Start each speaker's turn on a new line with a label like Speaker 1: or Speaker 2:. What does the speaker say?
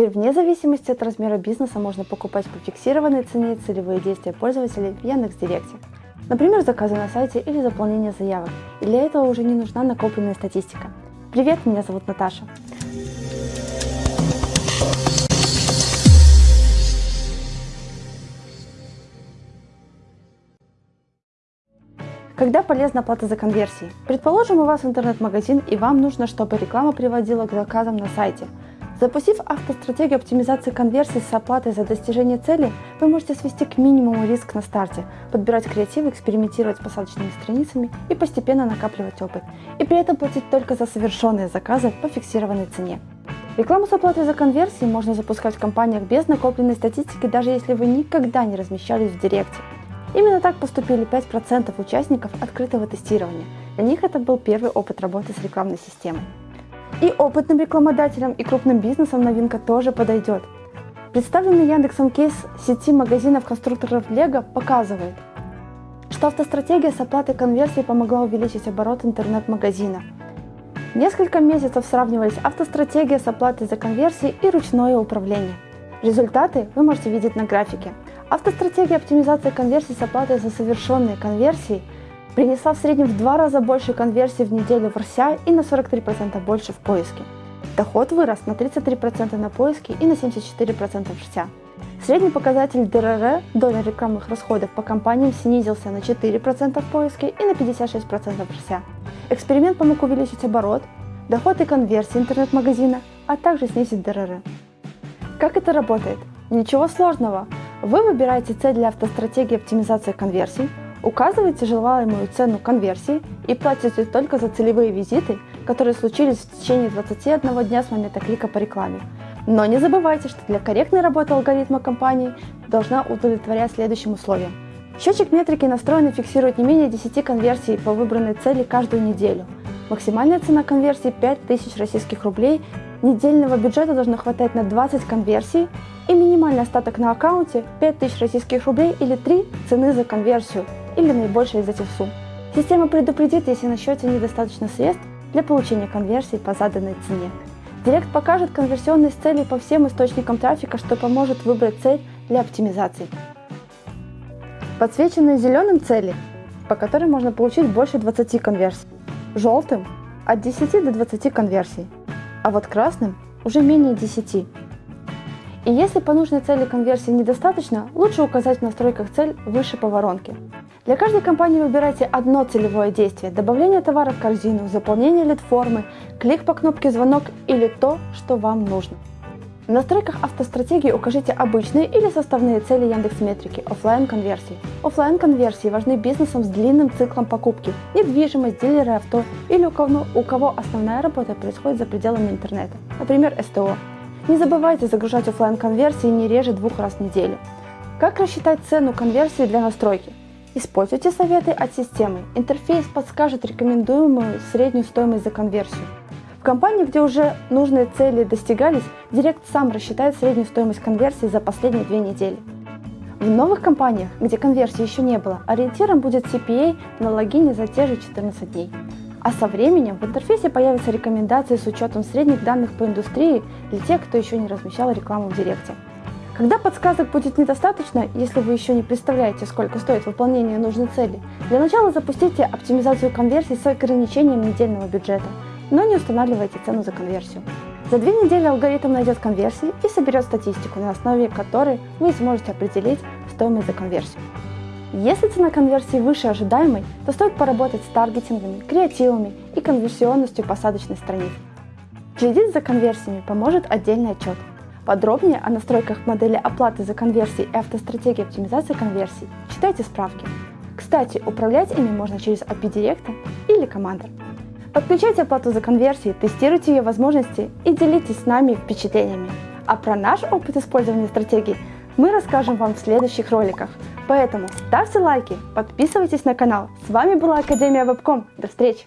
Speaker 1: Теперь вне зависимости от размера бизнеса можно покупать по фиксированной цене целевые действия пользователей в Яндекс.Директе. Например, заказы на сайте или заполнение заявок. И для этого уже не нужна накопленная статистика. Привет, меня зовут Наташа. Когда полезна оплата за конверсии? Предположим, у вас интернет-магазин и вам нужно, чтобы реклама приводила к заказам на сайте. Запустив автостратегию оптимизации конверсий с оплатой за достижение цели, вы можете свести к минимуму риск на старте, подбирать креативы, экспериментировать с посадочными страницами и постепенно накапливать опыт, и при этом платить только за совершенные заказы по фиксированной цене. Рекламу с оплатой за конверсии можно запускать в компаниях без накопленной статистики, даже если вы никогда не размещались в Директе. Именно так поступили 5% участников открытого тестирования. Для них это был первый опыт работы с рекламной системой. И опытным рекламодателям, и крупным бизнесам новинка тоже подойдет. Представленный Яндексом кейс сети магазинов-конструкторов Лего показывает, что автостратегия с оплатой конверсии помогла увеличить оборот интернет-магазина. Несколько месяцев сравнивались автостратегия с оплатой за конверсии и ручное управление. Результаты вы можете видеть на графике. Автостратегия оптимизации конверсий с оплатой за совершенные конверсии принесла в среднем в два раза больше конверсий в неделю в RSA и на 43% больше в поиске. Доход вырос на 33% на поиске и на 74% в RSA. Средний показатель ДРР, доля рекламных расходов по компаниям, снизился на 4% в поиске и на 56% в RSA. Эксперимент помог увеличить оборот, доход и конверсии интернет-магазина, а также снизить ДРР. Как это работает? Ничего сложного. Вы выбираете цель для автостратегии оптимизации конверсий, указываете желаемую цену конверсии и платите только за целевые визиты, которые случились в течение 21 дня с момента клика по рекламе. Но не забывайте, что для корректной работы алгоритма компании должна удовлетворять следующим условиям. Счетчик метрики настроен и фиксирует не менее 10 конверсий по выбранной цели каждую неделю. Максимальная цена конверсии 5000 российских рублей Недельного бюджета должно хватать на 20 конверсий и минимальный остаток на аккаунте 5000 российских рублей или 3 цены за конверсию или наибольшая из этих сумм. Система предупредит, если на счете недостаточно средств для получения конверсии по заданной цене. Директ покажет конверсионные цели по всем источникам трафика, что поможет выбрать цель для оптимизации. Подсвеченные зеленым цели, по которым можно получить больше 20 конверсий. Желтым – от 10 до 20 конверсий а вот красным уже менее 10. И если по нужной цели конверсии недостаточно, лучше указать в настройках цель выше по воронке. Для каждой компании выбирайте одно целевое действие – добавление товара в корзину, заполнение лид-формы, клик по кнопке «Звонок» или то, что вам нужно. В настройках автостратегии укажите обычные или составные цели Яндекс.Метрики, офлайн конверсии. Офлайн конверсии важны бизнесам с длинным циклом покупки, недвижимость, дилеры авто или у кого, у кого основная работа происходит за пределами интернета, например, СТО. Не забывайте загружать офлайн конверсии не реже двух раз в неделю. Как рассчитать цену конверсии для настройки? Используйте советы от системы. Интерфейс подскажет рекомендуемую среднюю стоимость за конверсию. В компании, где уже нужные цели достигались, Директ сам рассчитает среднюю стоимость конверсии за последние две недели. В новых компаниях, где конверсии еще не было, ориентиром будет CPA на логине за те же 14 дней. А со временем в интерфейсе появятся рекомендации с учетом средних данных по индустрии для тех, кто еще не размещал рекламу в Директе. Когда подсказок будет недостаточно, если вы еще не представляете, сколько стоит выполнение нужной цели, для начала запустите оптимизацию конверсий с ограничением недельного бюджета – но не устанавливайте цену за конверсию. За две недели алгоритм найдет конверсии и соберет статистику, на основе которой вы сможете определить стоимость за конверсию. Если цена конверсии выше ожидаемой, то стоит поработать с таргетингами, креативами и конверсионностью посадочной страницы. Следить за конверсиями поможет отдельный отчет. Подробнее о настройках модели оплаты за конверсии и автостратегии оптимизации конверсий читайте справки. Кстати, управлять ими можно через API Директа или Commander. Подключайте оплату за конверсии, тестируйте ее возможности и делитесь с нами впечатлениями. А про наш опыт использования стратегий мы расскажем вам в следующих роликах. Поэтому ставьте лайки, подписывайтесь на канал. С вами была Академия Вебком. До встречи!